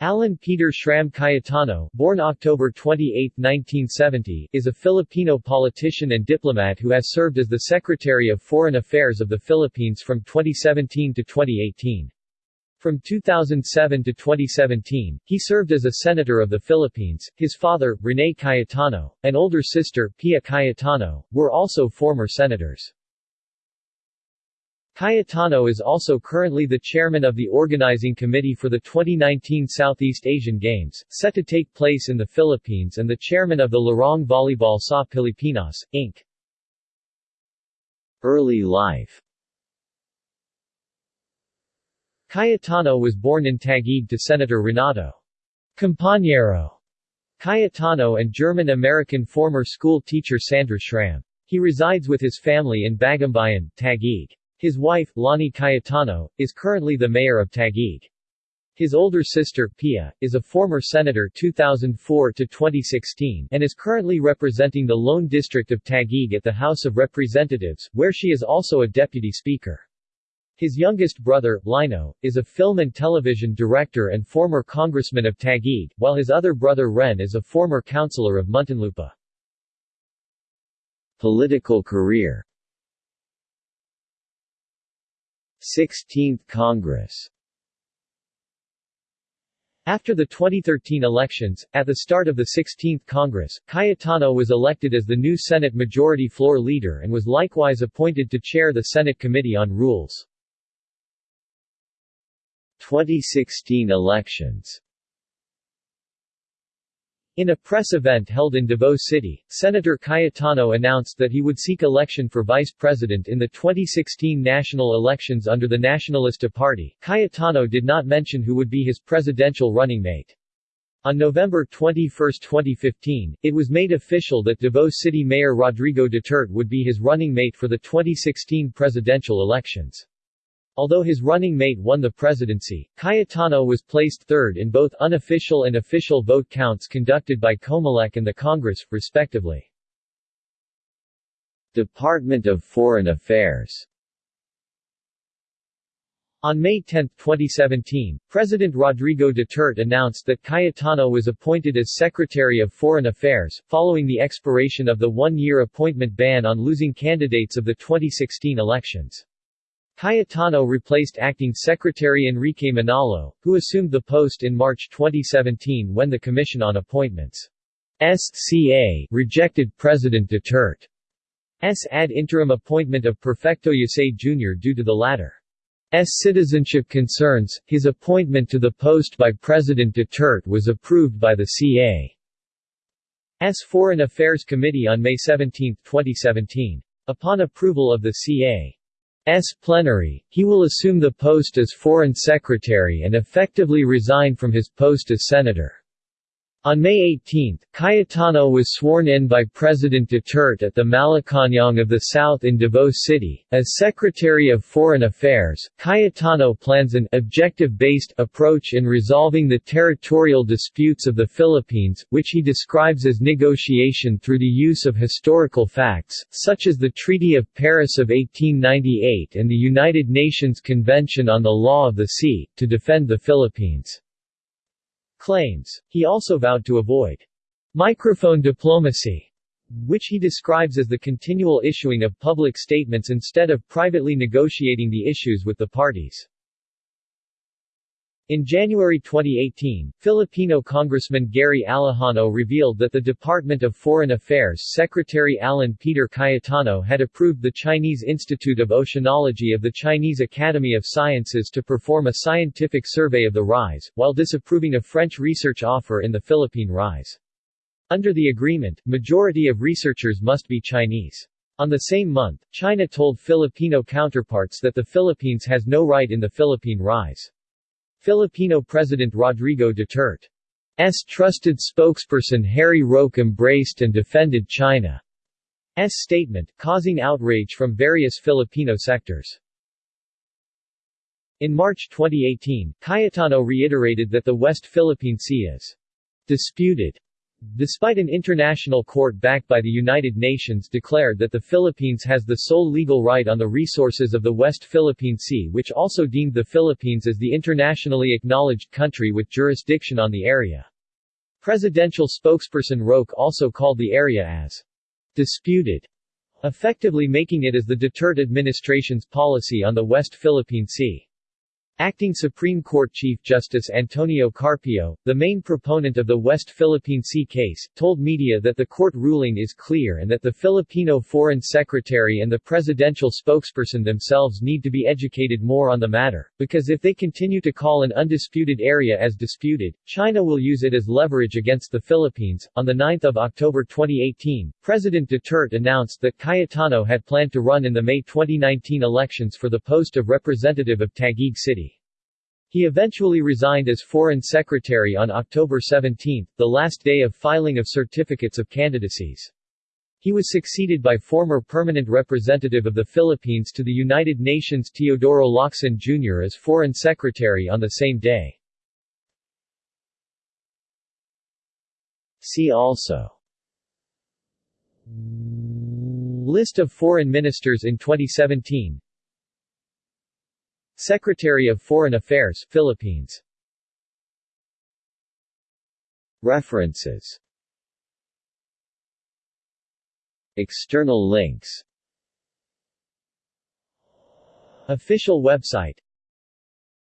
Alan Peter Schramm Cayetano, born October 28, 1970, is a Filipino politician and diplomat who has served as the Secretary of Foreign Affairs of the Philippines from 2017 to 2018. From 2007 to 2017, he served as a Senator of the Philippines. His father, Rene Cayetano, and older sister, Pia Cayetano, were also former senators. Cayetano is also currently the chairman of the organizing committee for the 2019 Southeast Asian Games, set to take place in the Philippines and the chairman of the Larong Volleyball sa Pilipinas, Inc. Early life Cayetano was born in Taguig to Senator Renato Compañero Cayetano and German-American former school teacher Sandra Schramm. He resides with his family in Bagumbayan, Taguig. His wife, Lani Cayetano, is currently the mayor of Taguig. His older sister, Pia, is a former senator 2004 to 2016 and is currently representing the Lone District of Taguig at the House of Representatives, where she is also a deputy speaker. His youngest brother, Lino, is a film and television director and former congressman of Taguig, while his other brother Ren is a former councilor of Muntinlupa. Political career 16th Congress After the 2013 elections, at the start of the 16th Congress, Cayetano was elected as the new Senate Majority Floor Leader and was likewise appointed to chair the Senate Committee on Rules. 2016 elections in a press event held in Davao City, Senator Cayetano announced that he would seek election for vice president in the 2016 national elections under the Nacionalista Party. Cayetano did not mention who would be his presidential running mate. On November 21, 2015, it was made official that Davao City Mayor Rodrigo Duterte would be his running mate for the 2016 presidential elections. Although his running mate won the presidency, Cayetano was placed third in both unofficial and official vote counts conducted by Comelec and the Congress, respectively. Department of Foreign Affairs on May 10, 2017, President Rodrigo Duterte announced that Cayetano was appointed as Secretary of Foreign Affairs, following the expiration of the one-year appointment ban on losing candidates of the 2016 elections. Cayetano replaced acting Secretary Enrique Manalo, who assumed the post in March 2017 when the Commission on Appointments SCA rejected President Duterte's ad interim appointment of Perfecto Yasay Jr. due to the latter's citizenship concerns. His appointment to the post by President Duterte was approved by the CA's Foreign Affairs Committee on May 17, 2017. Upon approval of the CA S plenary, he will assume the post as Foreign Secretary and effectively resign from his post as Senator. On May 18, Cayetano was sworn in by President Duterte at the Malacañang of the South in Davao City. As Secretary of Foreign Affairs, Cayetano plans an objective-based approach in resolving the territorial disputes of the Philippines, which he describes as negotiation through the use of historical facts, such as the Treaty of Paris of 1898 and the United Nations Convention on the Law of the Sea, to defend the Philippines claims. He also vowed to avoid microphone diplomacy, which he describes as the continual issuing of public statements instead of privately negotiating the issues with the parties. In January 2018, Filipino Congressman Gary Alejano revealed that the Department of Foreign Affairs Secretary Alan Peter Cayetano had approved the Chinese Institute of Oceanology of the Chinese Academy of Sciences to perform a scientific survey of the rise, while disapproving a French research offer in the Philippine rise. Under the agreement, majority of researchers must be Chinese. On the same month, China told Filipino counterparts that the Philippines has no right in the Philippine rise. Filipino President Rodrigo Duterte's trusted spokesperson Harry Roque embraced and defended China's statement, causing outrage from various Filipino sectors. In March 2018, Cayetano reiterated that the West Philippine Sea is disputed Despite an international court backed by the United Nations declared that the Philippines has the sole legal right on the resources of the West Philippine Sea which also deemed the Philippines as the internationally acknowledged country with jurisdiction on the area. Presidential spokesperson Roque also called the area as disputed, effectively making it as the Duterte administration's policy on the West Philippine Sea. Acting Supreme Court Chief Justice Antonio Carpio, the main proponent of the West Philippine Sea case, told media that the court ruling is clear and that the Filipino Foreign Secretary and the presidential spokesperson themselves need to be educated more on the matter, because if they continue to call an undisputed area as disputed, China will use it as leverage against the Philippines. On 9 October 2018, President Duterte announced that Cayetano had planned to run in the May 2019 elections for the post of representative of Taguig City. He eventually resigned as Foreign Secretary on October 17, the last day of filing of certificates of candidacies. He was succeeded by former permanent representative of the Philippines to the United Nations Teodoro Locsin Jr. as Foreign Secretary on the same day. See also List of foreign ministers in 2017 Secretary of Foreign Affairs, Philippines. References. External links. Official website